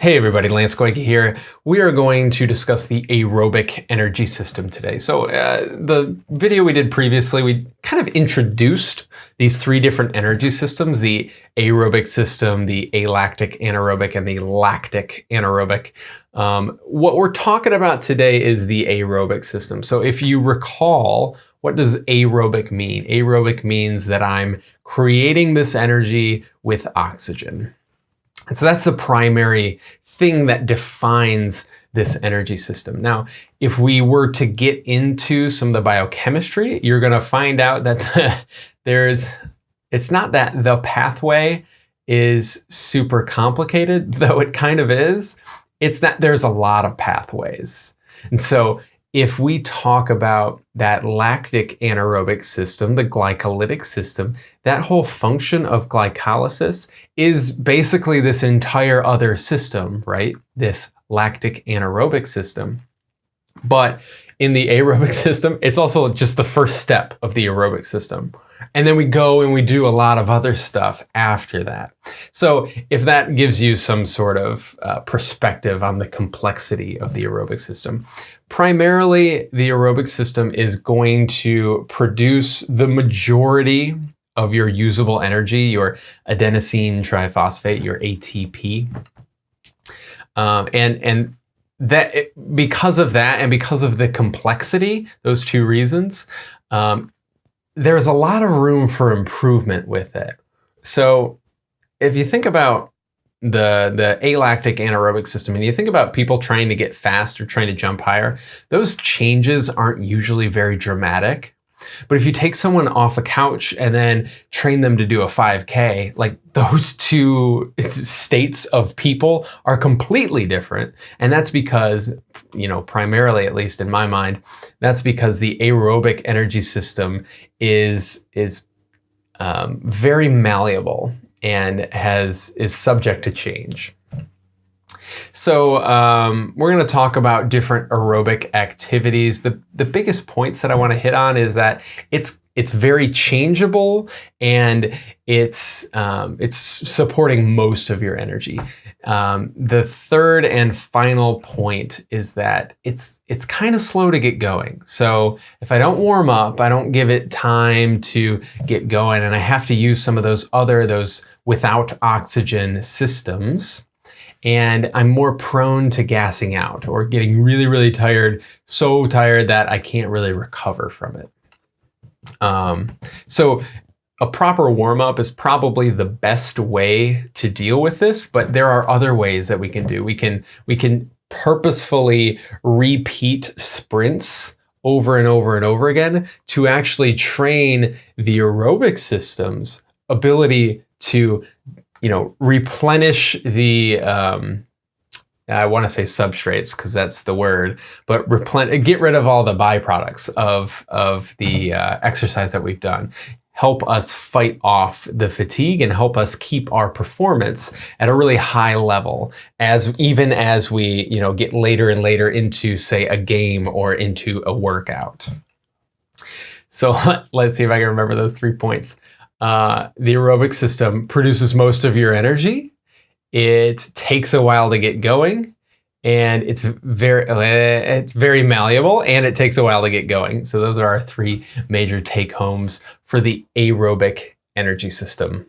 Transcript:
Hey everybody, Lance Goyke here. We are going to discuss the aerobic energy system today. So uh, the video we did previously, we kind of introduced these three different energy systems, the aerobic system, the alactic anaerobic, and the lactic anaerobic. Um, what we're talking about today is the aerobic system. So if you recall, what does aerobic mean? Aerobic means that I'm creating this energy with oxygen. And so that's the primary thing that defines this energy system. Now, if we were to get into some of the biochemistry, you're going to find out that there's, it's not that the pathway is super complicated, though it kind of is. It's that there's a lot of pathways. And so if we talk about that lactic anaerobic system, the glycolytic system, that whole function of glycolysis is basically this entire other system, right? This lactic anaerobic system. But in the aerobic system, it's also just the first step of the aerobic system. And then we go and we do a lot of other stuff after that. So if that gives you some sort of uh, perspective on the complexity of the aerobic system, primarily the aerobic system is going to produce the majority of your usable energy, your adenosine triphosphate, your ATP. Um, and, and that because of that and because of the complexity, those two reasons, um, there's a lot of room for improvement with it. So if you think about the, the alactic anaerobic system and you think about people trying to get fast or trying to jump higher, those changes aren't usually very dramatic. But if you take someone off a couch and then train them to do a 5K, like those two states of people are completely different. And that's because, you know, primarily, at least in my mind, that's because the aerobic energy system is, is um, very malleable and has is subject to change. So um, we're going to talk about different aerobic activities. The, the biggest points that I want to hit on is that it's it's very changeable and it's um, it's supporting most of your energy. Um, the third and final point is that it's it's kind of slow to get going. So if I don't warm up, I don't give it time to get going, and I have to use some of those other those without oxygen systems and I'm more prone to gassing out or getting really, really tired, so tired that I can't really recover from it. Um, so a proper warm up is probably the best way to deal with this, but there are other ways that we can do. We can, we can purposefully repeat sprints over and over and over again to actually train the aerobic system's ability to you know, replenish the, um, I want to say substrates because that's the word, but replen get rid of all the byproducts of, of the uh, exercise that we've done. Help us fight off the fatigue and help us keep our performance at a really high level as even as we, you know, get later and later into say a game or into a workout. So let's see if I can remember those three points uh, the aerobic system produces most of your energy. It takes a while to get going and it's very uh, it's very malleable and it takes a while to get going. So those are our three major take homes for the aerobic energy system.